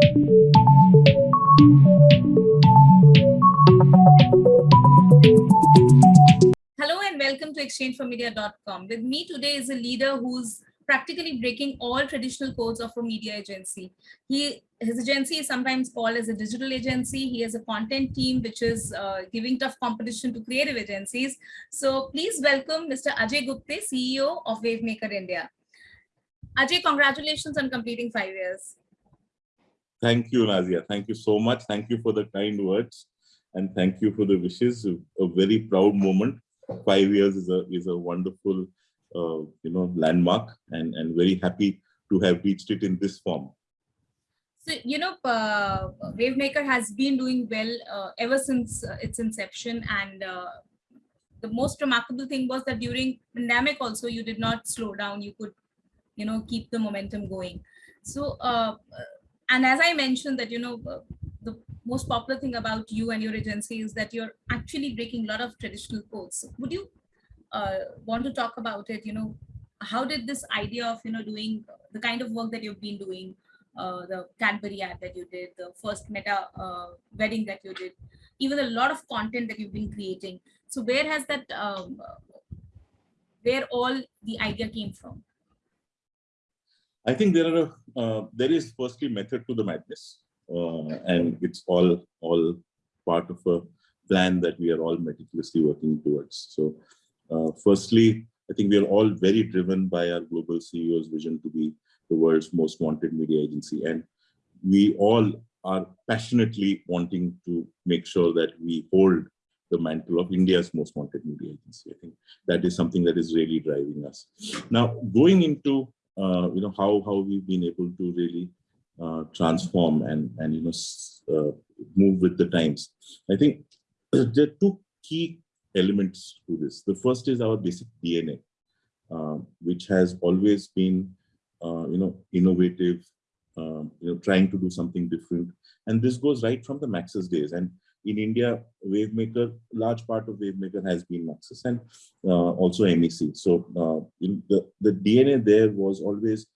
Hello and welcome to exchange4media.com. With me today is a leader who's practically breaking all traditional codes of a media agency. He, his agency is sometimes called as a digital agency. He has a content team which is uh, giving tough competition to creative agencies. So please welcome Mr. Ajay Gupte, CEO of Wavemaker India. Ajay, congratulations on completing five years. Thank you, Nazia. Thank you so much. Thank you for the kind words and thank you for the wishes. A very proud moment. Five years is a is a wonderful, uh, you know, landmark, and and very happy to have reached it in this form. So you know, uh, Wavemaker has been doing well uh, ever since uh, its inception, and uh, the most remarkable thing was that during pandemic also you did not slow down. You could, you know, keep the momentum going. So uh, and as I mentioned that, you know, uh, the most popular thing about you and your agency is that you're actually breaking a lot of traditional codes. Would you uh, want to talk about it? You know, how did this idea of, you know, doing the kind of work that you've been doing, uh, the Cadbury ad that you did, the first meta uh, wedding that you did, even a lot of content that you've been creating. So where has that, um, where all the idea came from? I think there are a, uh, there is firstly method to the madness, uh, and it's all all part of a plan that we are all meticulously working towards. So, uh, firstly, I think we are all very driven by our global CEO's vision to be the world's most wanted media agency, and we all are passionately wanting to make sure that we hold the mantle of India's most wanted media agency. I think that is something that is really driving us. Now, going into uh, you know, how, how we've been able to really uh, transform and, and, you know, uh, move with the times. I think there are two key elements to this. The first is our basic DNA, uh, which has always been, uh, you know, innovative, um, you know, trying to do something different. And this goes right from the Maxus days. And in India, Wavemaker, large part of Wavemaker has been Maxus and uh, also MEC. So uh, the, the DNA there was always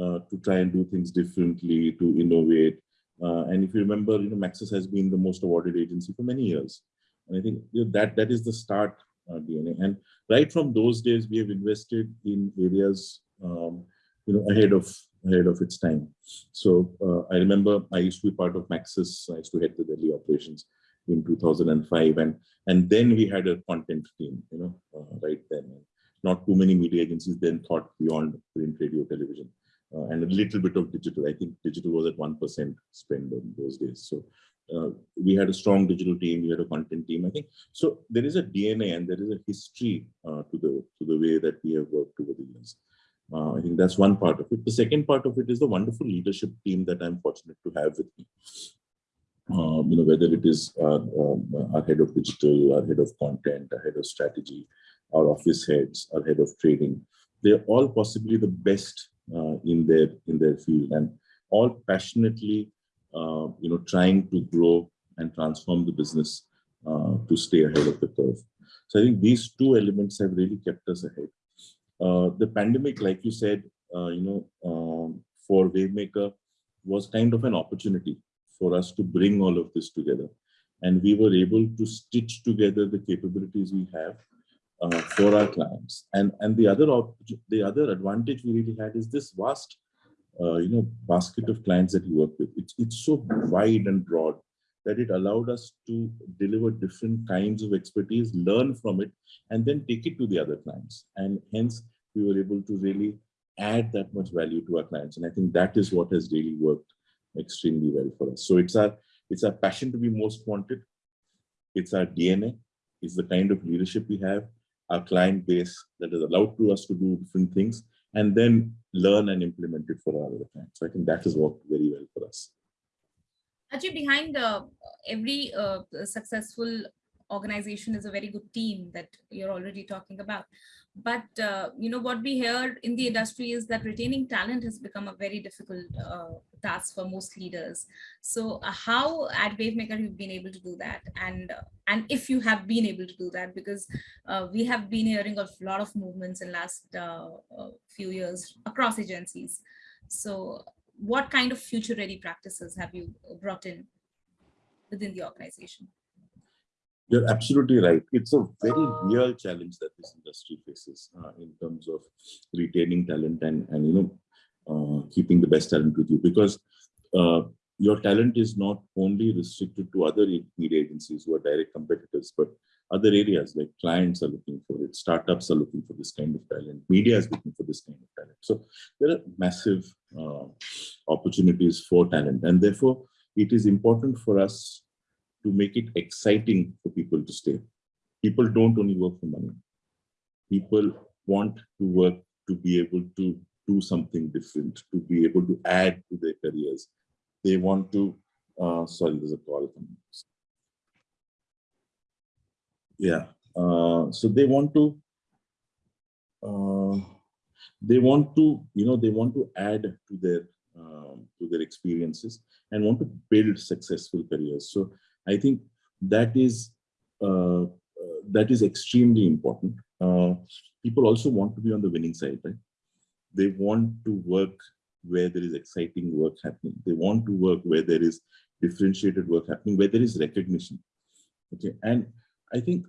uh, to try and do things differently, to innovate. Uh, and if you remember, you know, Maxus has been the most awarded agency for many years. And I think you know, that that is the start uh, DNA. And right from those days, we have invested in areas, um, you know, ahead of ahead of its time. So uh, I remember I used to be part of Maxus. I used to head the Delhi operations in 2005 and and then we had a content team you know uh, right then. Not too many media agencies then thought beyond print radio television uh, and a little bit of digital. I think digital was at 1% spend in those days. So uh, we had a strong digital team we had a content team i think. So there is a dna and there is a history uh, to the to the way that we have worked over the years. Uh, I think that's one part of it. The second part of it is the wonderful leadership team that I'm fortunate to have with me um, you know, whether it is our, um, our head of digital, our head of content, our head of strategy, our office heads, our head of trading, they're all possibly the best uh, in their in their field and all passionately, uh, you know, trying to grow and transform the business uh, to stay ahead of the curve. So I think these two elements have really kept us ahead. Uh, the pandemic, like you said, uh, you know, um, for Wavemaker was kind of an opportunity for us to bring all of this together. And we were able to stitch together the capabilities we have uh, for our clients. And, and the, other the other advantage we really had is this vast uh, you know, basket of clients that we work with. It's, it's so wide and broad that it allowed us to deliver different kinds of expertise, learn from it, and then take it to the other clients. And hence, we were able to really add that much value to our clients. And I think that is what has really worked extremely well for us. So it's our it's our passion to be most wanted. It's our DNA. It's the kind of leadership we have, our client base that is allowed to us to do different things and then learn and implement it for our other clients. So I think that has worked very well for us. Actually, behind uh, every uh, successful organization is a very good team that you're already talking about. But, uh, you know, what we hear in the industry is that retaining talent has become a very difficult uh, task for most leaders. So uh, how at Wavemaker you've been able to do that? And, uh, and if you have been able to do that, because uh, we have been hearing of a lot of movements in last few years across agencies. So what kind of future ready practices have you brought in within the organization? You're absolutely right. It's a very real challenge that this industry faces uh, in terms of retaining talent and, and you know, uh, keeping the best talent with you because uh, your talent is not only restricted to other media agencies who are direct competitors, but other areas like clients are looking for it, startups are looking for this kind of talent, media is looking for this kind of talent. So there are massive uh, opportunities for talent and therefore it is important for us to make it exciting for people to stay. People don't only work for money. People want to work to be able to do something different, to be able to add to their careers. They want to, uh, sorry, there's a call. Yeah, uh, so they want to, uh, they want to, you know, they want to add to their, um, to their experiences and want to build successful careers. So I think that is uh, that is extremely important. Uh, people also want to be on the winning side, right? They want to work where there is exciting work happening. They want to work where there is differentiated work happening, where there is recognition. Okay, and I think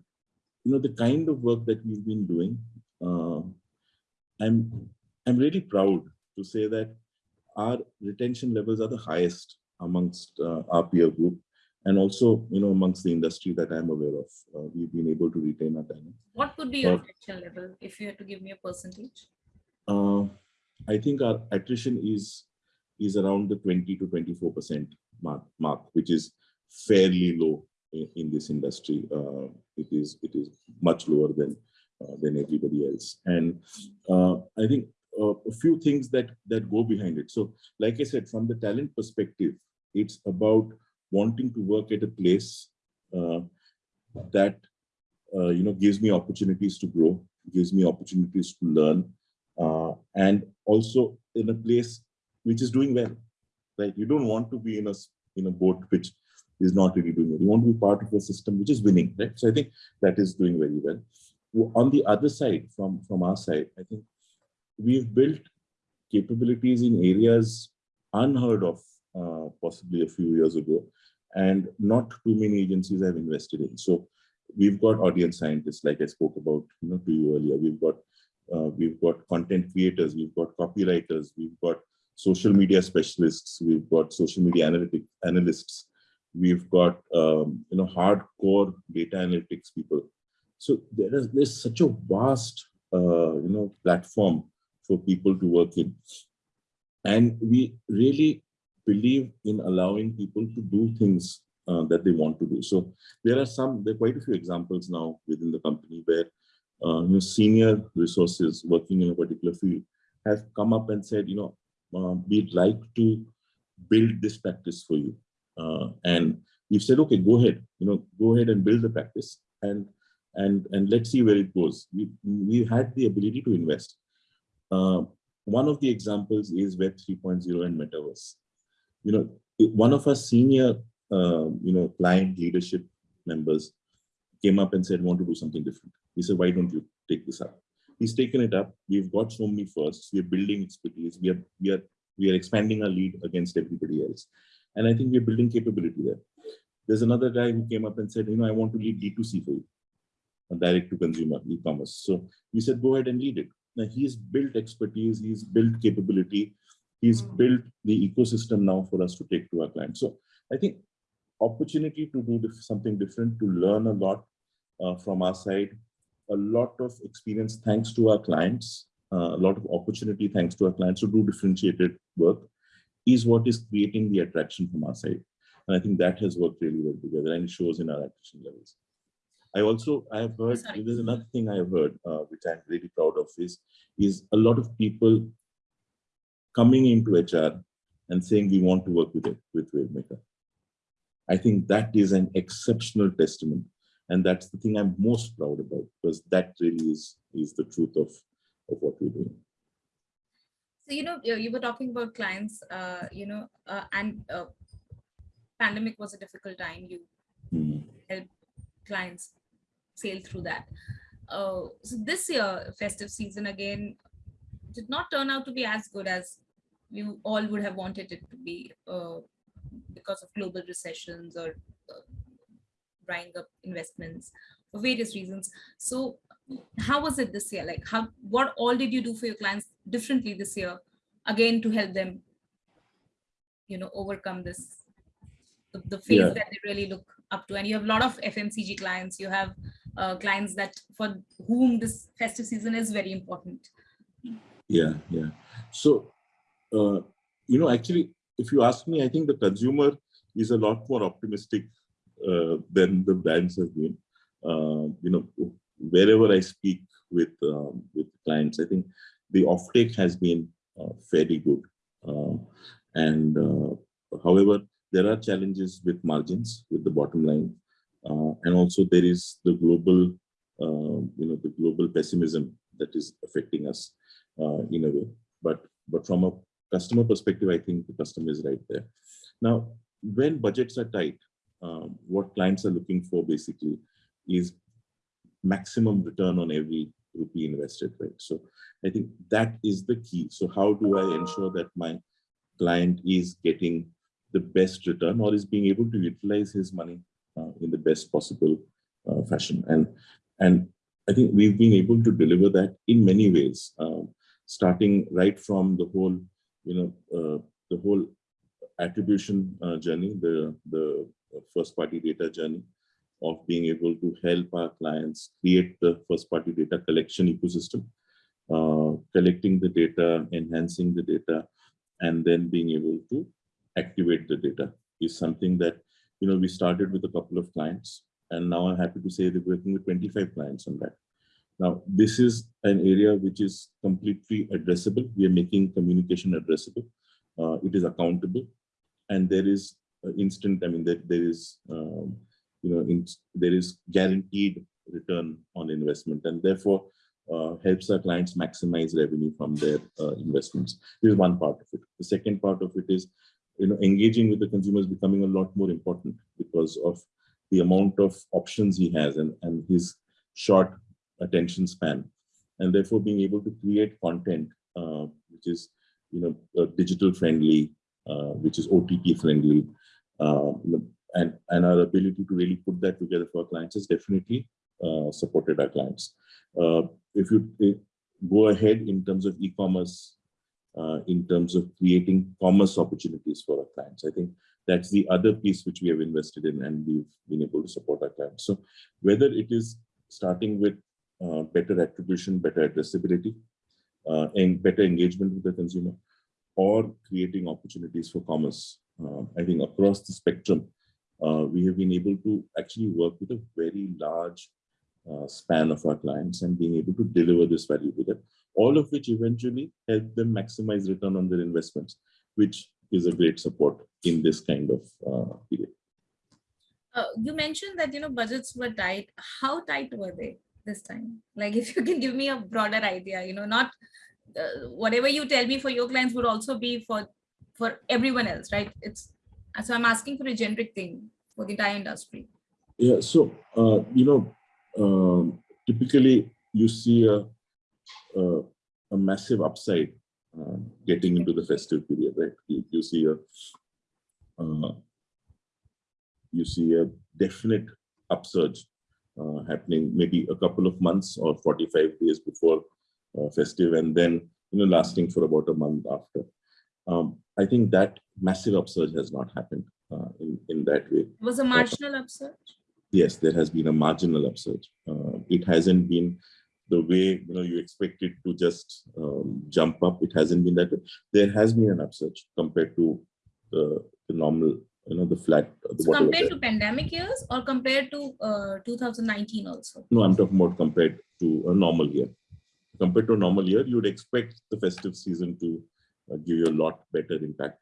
you know the kind of work that we've been doing. Uh, I'm I'm really proud to say that our retention levels are the highest amongst uh, our peer group and also, you know, amongst the industry that I'm aware of, uh, we've been able to retain our talent. What would be your uh, attrition level if you had to give me a percentage? Uh, I think our attrition is is around the 20 to 24 percent mark, mark, which is fairly low in, in this industry. Uh, it is it is much lower than uh, than everybody else, and uh, I think a few things that that go behind it. So, like I said, from the talent perspective, it's about wanting to work at a place uh, that uh, you know gives me opportunities to grow, gives me opportunities to learn, uh, and also in a place which is doing well. Right? You don't want to be in a in a boat which is not really doing well. You want to be part of a system which is winning. Right? So I think that is doing very well. On the other side, from from our side, I think we've built capabilities in areas unheard of uh, possibly a few years ago and not too many agencies have invested in. So we've got audience scientists, like I spoke about, you know, to you earlier. We've got uh, we've got content creators, we've got copywriters, we've got social media specialists, we've got social media analytic analysts, we've got um, you know hardcore data analytics people. So there is there's such a vast uh, you know platform for people to work in, and we really believe in allowing people to do things uh, that they want to do. So there are some, there are quite a few examples now within the company where uh, you know, senior resources working in a particular field have come up and said, you know, uh, we'd like to build this practice for you. Uh, and we've said, okay, go ahead, you know, go ahead and build the practice and and and let's see where it goes. We we had the ability to invest. Uh, one of the examples is Web 3.0 and Metaverse you know, one of our senior, uh, you know, client leadership members came up and said, want to do something different. He said, why don't you take this up? He's taken it up. We've got so many firsts. We're building expertise. We are, we are, we are expanding our lead against everybody else. And I think we're building capability there. There's another guy who came up and said, you know, I want to lead D2C for you, direct to consumer e-commerce. So we said, go ahead and lead it. Now he's built expertise, he's built capability, he's built the ecosystem now for us to take to our clients. So I think opportunity to do something different, to learn a lot uh, from our side, a lot of experience thanks to our clients, uh, a lot of opportunity thanks to our clients to do differentiated work is what is creating the attraction from our side. And I think that has worked really well together and it shows in our attrition levels. I also, I have heard, Sorry. there's another thing I have heard, uh, which I'm really proud of is, is a lot of people coming into HR and saying we want to work with it with WaveMaker. I think that is an exceptional testament. And that's the thing I'm most proud about because that really is, is the truth of, of what we're doing. So, you know, you were talking about clients, uh, you know, uh, and uh, pandemic was a difficult time. You mm. help clients sail through that. Uh, so this year, festive season again, did not turn out to be as good as we all would have wanted it to be uh, because of global recessions or uh, drying up investments for various reasons. So how was it this year? Like how, what all did you do for your clients differently this year, again, to help them, you know, overcome this, the, the phase Yeah. that they really look up to. And you have a lot of FMCG clients, you have uh, clients that for whom this festive season is very important. Yeah, yeah. So, uh, you know, actually, if you ask me, I think the consumer is a lot more optimistic uh, than the brands have been. Uh, you know, wherever I speak with um, with clients, I think the offtake has been uh, fairly good. Um, and uh, however, there are challenges with margins, with the bottom line, uh, and also there is the global, you know, the global pessimism that is affecting us uh, in a way. But but from a customer perspective, I think the customer is right there. Now, when budgets are tight, um, what clients are looking for basically is maximum return on every rupee invested, right? So I think that is the key. So how do I ensure that my client is getting the best return or is being able to utilize his money uh, in the best possible uh, fashion? And and I think we've been able to deliver that in many ways, um, starting right from the whole, you know, uh, the whole attribution uh, journey, the the first party data journey, of being able to help our clients create the first party data collection ecosystem, uh, collecting the data, enhancing the data, and then being able to activate the data is something that, you know, we started with a couple of clients and now I'm happy to say that we're working with 25 clients on that. Now, this is an area which is completely addressable. We are making communication addressable. Uh, it is accountable and there is uh, instant, I mean, there, there is, um, you know, in, there is guaranteed return on investment and therefore uh, helps our clients maximize revenue from their uh, investments. This is one part of it. The second part of it is, you know, engaging with the consumers becoming a lot more important because of the amount of options he has and, and his short attention span. And therefore being able to create content, uh, which is, you know, uh, digital friendly, uh, which is OTT friendly, uh, and, and our ability to really put that together for our clients has definitely uh, supported our clients. Uh, if you uh, go ahead in terms of e-commerce, in terms of creating commerce opportunities for our clients, I think that's the other piece which we have invested in and we've been able to support our clients. So whether it is starting with uh, better attribution, better addressability, uh, and better engagement with the consumer, or creating opportunities for commerce, uh, I think across the spectrum, uh, we have been able to actually work with a very large uh, span of our clients and being able to deliver this value to them, all of which eventually help them maximize return on their investments, which is a great support in this kind of uh, period. Uh, you mentioned that, you know, budgets were tight. How tight were they this time? Like if you can give me a broader idea, you know, not uh, whatever you tell me for your clients would also be for for everyone else, right? It's so I'm asking for a generic thing for the entire industry. Yeah, so, uh, you know, um, typically you see a, a, a massive upside uh, getting into the festive period, right? You, you see a uh, you see a definite upsurge uh, happening maybe a couple of months or 45 days before uh, festive and then you know lasting for about a month after. Um, I think that massive upsurge has not happened uh, in, in that way. it Was a marginal upsurge? Yes, there has been a marginal upsurge. Uh, it hasn't been the way you know you expect it to just um, jump up. It hasn't been that way. There has been an upsurge compared to the, the normal, you know, the flat. The so compared to pandemic years or compared to uh, 2019 also? No, I'm talking about compared to a normal year. Compared to a normal year, you would expect the festive season to uh, give you a lot better impact.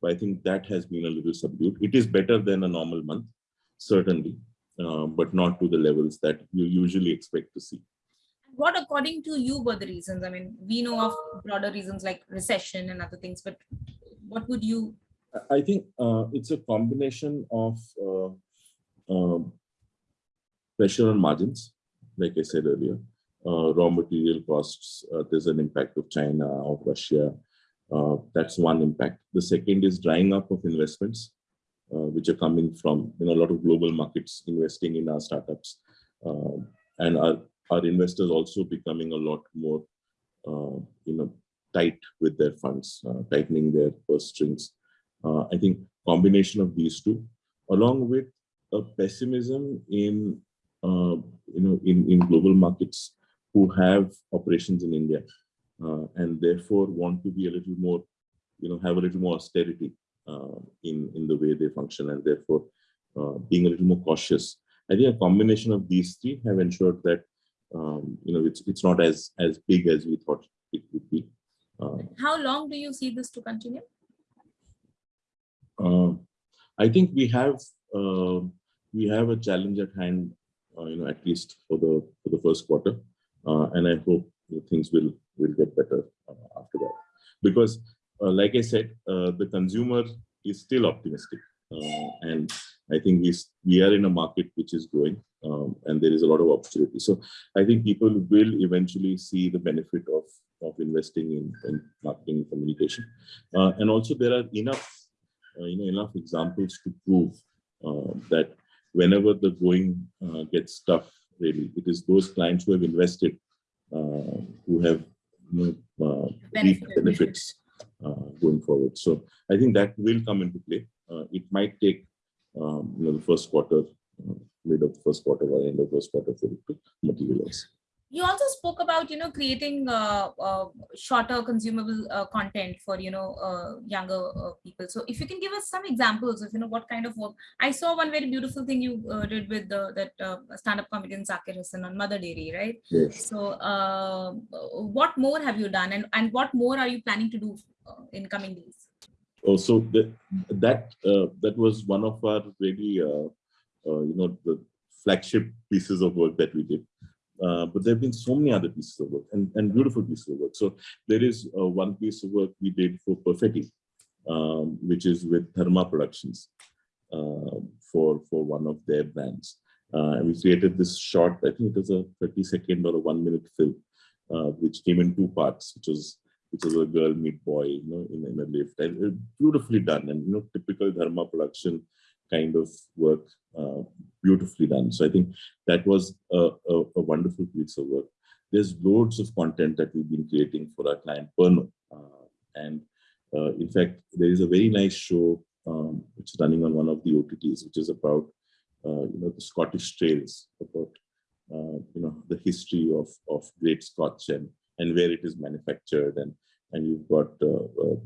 But I think that has been a little subdued. It is better than a normal month, certainly, uh, but not to the levels that you usually expect to see. What, according to you, were the reasons? I mean, we know of broader reasons like recession and other things, but what would you? I think uh, it's a combination of uh, um, pressure on margins, like I said earlier, uh, raw material costs. Uh, there's an impact of China, of Russia, Uh, that's one impact. The second is drying up of investments, uh, which are coming from you know, a lot of global markets investing in our startups. Uh, and our, our investors also becoming a lot more uh, you know, tight with their funds, uh, tightening their purse strings. Uh, I think combination of these two, along with a pessimism in you know in, in global markets who have operations in India and therefore want to be a little more, you know, have a little more austerity uh, in, in the way they function and therefore uh, being a little more cautious. I think a combination of these three have ensured that, um, you know, it's, it's not as, as big as we thought it would be. Uh, How long do you see this to continue? Uh, I think we have uh, we have a challenge at hand, you know, at least for the for the first quarter. Uh, and I hope things will will get better uh, after that. Because, uh, like I said, the consumer is still optimistic, and I think we we are in a market which is growing, um, and there is a lot of opportunity. So I think people will eventually see the benefit of of investing in, in marketing and communication, and also there are enough you know enough examples to prove that whenever the going uh, gets tough, really. It is those clients who have invested, uh, who have you know, uh, Benefit. benefits uh, going forward. So I think that will come into play. Uh, it might take um, you know the first quarter, uh, mid of the first quarter or end of the first quarter for it to materialize. You also spoke about you know creating uh, uh, shorter consumable uh, content for you know uh, younger uh, people. So if you can give us some examples of you know what kind of work. I saw one very beautiful thing you uh, did with the, that stand-up comedian zakir Hussain on mother dairy right? Yes. so what more have you done and and what more are you planning to do in coming days oh so the, that that was one of our really you know the flagship pieces of work that we did uh, but there have been so many other pieces of work and, and beautiful pieces of work. So there is uh, one piece of work we did for Perfetti, um, which is with Dharma Productions uh, for, for one of their brands. Uh, and we created this short, I think it was a 30 second or a one minute film, uh, which came in two parts, which was which is a girl meet boy, you know, in, in a lift. And beautifully done and, you know, typical Dharma production kind of work uh, beautifully done. So I think that was a, a, a, wonderful piece of work. There's loads of content that we've been creating for our client Pernod. Uh, and uh, in fact, there is a very nice show um, which is running on one of the OTTs, which is about, uh, you know, the Scottish trails, about, uh, you know, the history of, of great Scotch and, and where it is manufactured. And, and you've got uh,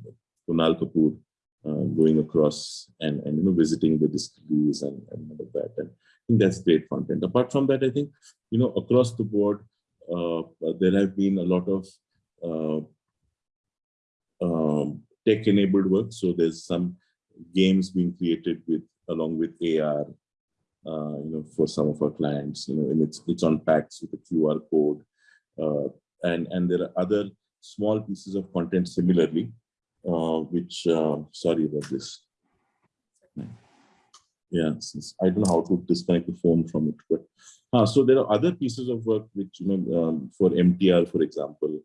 Kunal Kapoor uh, going across and, and you know visiting the distilleries and, and all of that. And I think that's great content. Apart from that, I think you know across the board uh, there have been a lot of uh, um, tech-enabled work. So there's some games being created with along with AR, uh, you know, for some of our clients, you know, and it's it's on packs with a QR code, uh, and and there are other small pieces of content similarly uh, which, uh, sorry about this. Yeah, I don't know how to disconnect the phone from it, but uh, so there are other pieces of work which, you know, um, for MTR, for example,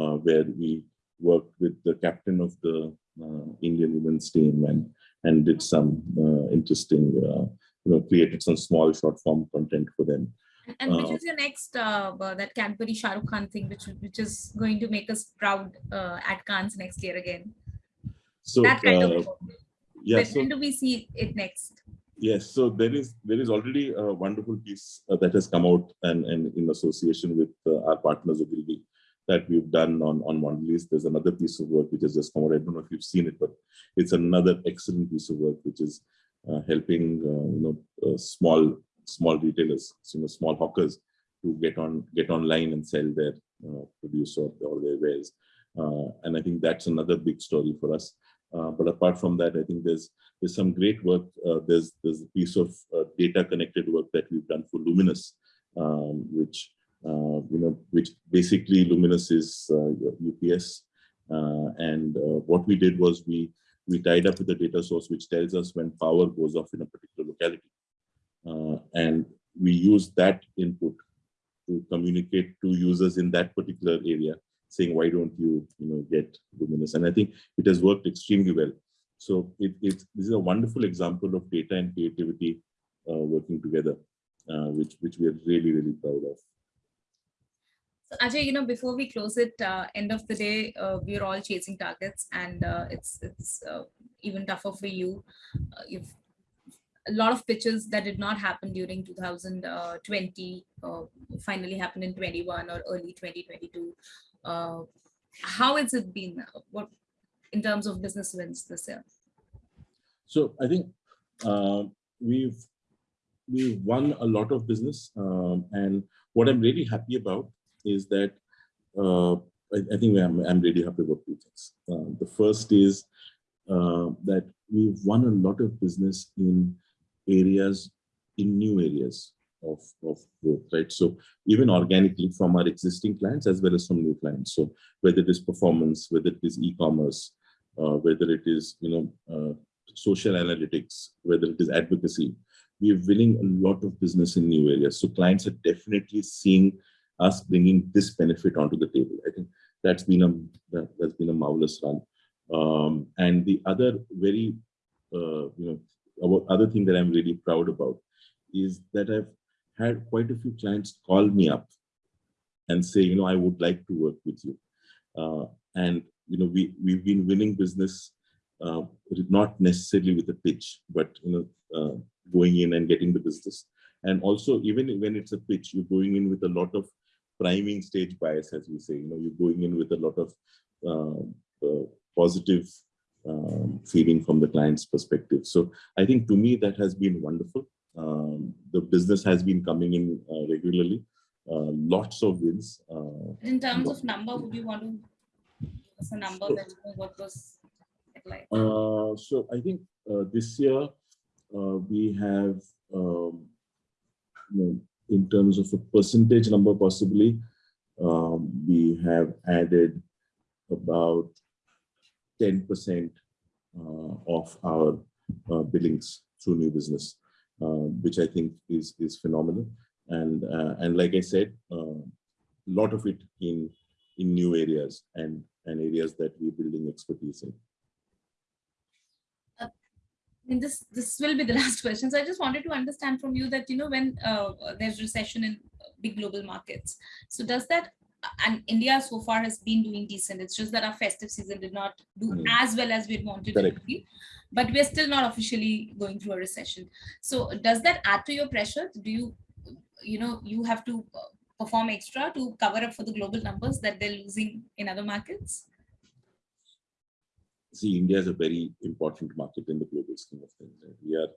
uh, where we worked with the captain of the uh, Indian women's team and and did some uh, interesting, you know, created some small short form content for them. And which uh, is your next uh, that Cadbury Shah Rukh Khan thing, which which is going to make us proud uh, at Cannes next year again? So that kind uh, of yeah, when, so, when do we see it next? Yes, so there is there is already a wonderful piece uh, that has come out and, and in association with uh, our partners Ogilvy that we've done on on Mondelez. There's another piece of work which has just come out. I don't know if you've seen it, but it's another excellent piece of work which is uh, helping uh, you know uh, small small retailers, you know, small hawkers to get on get online and sell their uh, produce or, or their wares. and I think that's another big story for us. Uh, but apart from that, I think there's there's some great work. Uh, there's there's a piece of uh, data connected work that we've done for Luminous, um, which uh, you know, which basically Luminous is UPS, uh, uh, and what we did was we we tied up with a data source which tells us when power goes off in a particular locality, and we use that input to communicate to users in that particular area saying, why don't you, you know, get Luminous? And I think it has worked extremely well. So it, this is a wonderful example of data and creativity uh, working together, uh, which, which we are really, really proud of. So Ajay, you know, before we close it, uh, end of the day, uh, we're all chasing targets and uh, it's, it's uh, even tougher for you. you've a lot of pitches that did not happen during 2020 finally happened in 21 or early 2022. how has it been? What in terms of business wins this year? So I think uh, we've we've won a lot of business, um, and what I'm really happy about is that uh, I, I, think I'm, I'm really happy about two things. Uh, the first is uh, that we've won a lot of business in areas, in new areas of, of growth, right? So even organically from our existing clients as well as from new clients. So whether it is performance, whether it is e-commerce, uh, whether it is you know uh, social analytics, whether it is advocacy, we are winning a lot of business in new areas. So clients are definitely seeing us bringing this benefit onto the table. I think that's been a that, has been a marvelous run. Um, and the other very uh, you know other thing that I'm really proud about is that I've had quite a few clients call me up and say, you know, I would like to work with you. Uh, and you know, we, we've been winning business, uh, not necessarily with a pitch, but, you know, uh, going in and getting the business. And also, even when it's a pitch, you're going in with a lot of priming stage bias, as we say, you know, you're going in with a lot of uh, uh, positive um, feeling from the client's perspective. So I think to me, that has been wonderful. Um, the business has been coming in uh, regularly, uh, lots of wins. Uh, in terms of number, would you want to give us a number so, that what was like? Uh, so I think uh, this year uh, we have, um, you know, in terms of a percentage number, possibly um, we have added about 10% uh, of our uh, billings through new business, uh, which I think is is phenomenal. And and like I said, a lot of it in in new areas and and areas that we're building expertise in. I mean, this this will be the last question. So I just wanted to understand from you that you know when uh, there's recession in big global markets, so does that and India so far has been doing decent. It's just that our festive season did not do mm. as well as we'd wanted Correct. it to be. But we're still not officially going through a recession. So does that add to your pressure? Do you, you know, you have to uh, perform extra to cover up for the global numbers that they're losing in other markets? See, India is a very important market in the global scheme of things. We are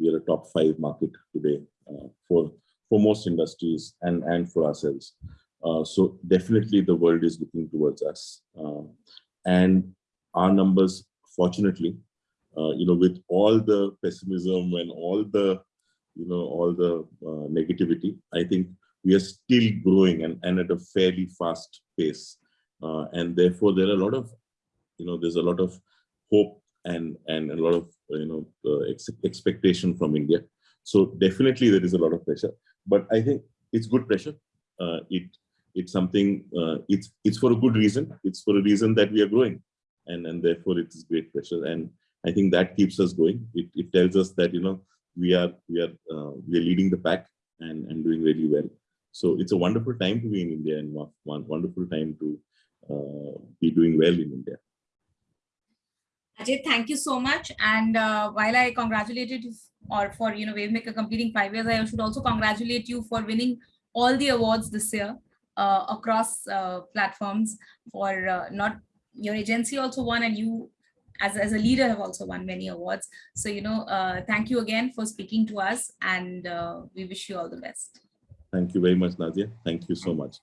we are a top five market today uh, for for most industries and and for ourselves. Uh, so definitely the world is looking towards us, uh, and our numbers, fortunately, uh, you know, with all the pessimism and all the you know all the uh, negativity, I think we are still growing and, and at a fairly fast pace. Uh, and therefore, there are a lot of, you know, there's a lot of hope and, and a lot of, you know, ex expectation from India. So definitely there is a lot of pressure, but I think it's good pressure. Uh, it It's something, uh, it's, it's for a good reason. It's for a reason that we are growing and, and therefore it is great pressure. And I think that keeps us going. It, it tells us that, you know, we are, we are, uh, we are leading the pack and, and doing really well. So it's a wonderful time to be in India and one wonderful time to uh, be doing well in India. Ajay, thank you so much. And uh, while I congratulated you or for you know Wavemaker completing five years, I should also congratulate you for winning all the awards this year uh, across uh, platforms for uh, not your agency also won and you as, as a leader have also won many awards. So, you know, uh, thank you again for speaking to us and uh, we wish you all the best. Thank you very much, Nadia. Thank you so much.